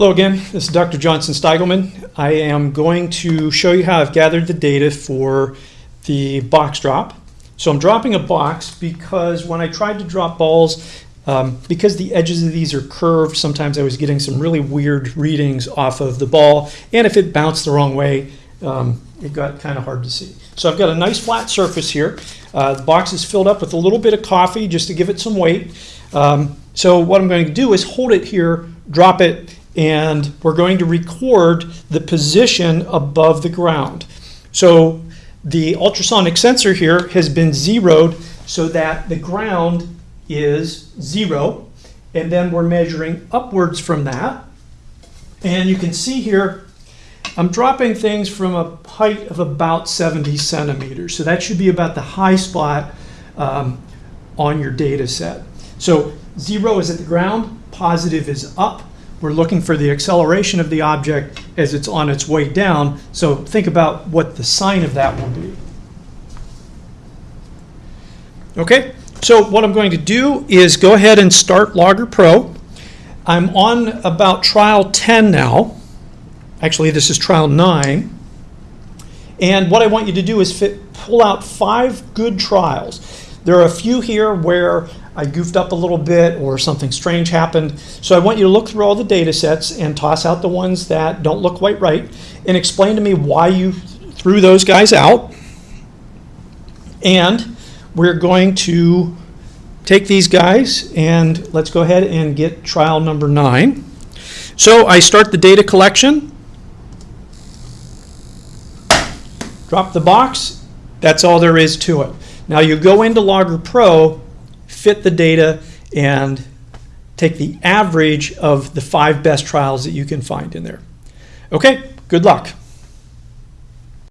Hello again, this is Dr. Johnson Steigelman. I am going to show you how I've gathered the data for the box drop. So I'm dropping a box because when I tried to drop balls, um, because the edges of these are curved, sometimes I was getting some really weird readings off of the ball. And if it bounced the wrong way, um, it got kind of hard to see. So I've got a nice flat surface here. Uh, the box is filled up with a little bit of coffee just to give it some weight. Um, so what I'm going to do is hold it here, drop it, and we're going to record the position above the ground. So the ultrasonic sensor here has been zeroed so that the ground is zero, and then we're measuring upwards from that. And you can see here, I'm dropping things from a height of about 70 centimeters. So that should be about the high spot um, on your data set. So zero is at the ground, positive is up, we're looking for the acceleration of the object as it's on its way down. So think about what the sign of that will be. Okay, so what I'm going to do is go ahead and start Logger Pro. I'm on about trial 10 now. Actually, this is trial 9. And what I want you to do is fit, pull out five good trials. There are a few here where I goofed up a little bit or something strange happened. So I want you to look through all the data sets and toss out the ones that don't look quite right and explain to me why you threw those guys out. And we're going to take these guys and let's go ahead and get trial number nine. So I start the data collection, drop the box, that's all there is to it. Now you go into Logger Pro fit the data and take the average of the five best trials that you can find in there. Okay, good luck.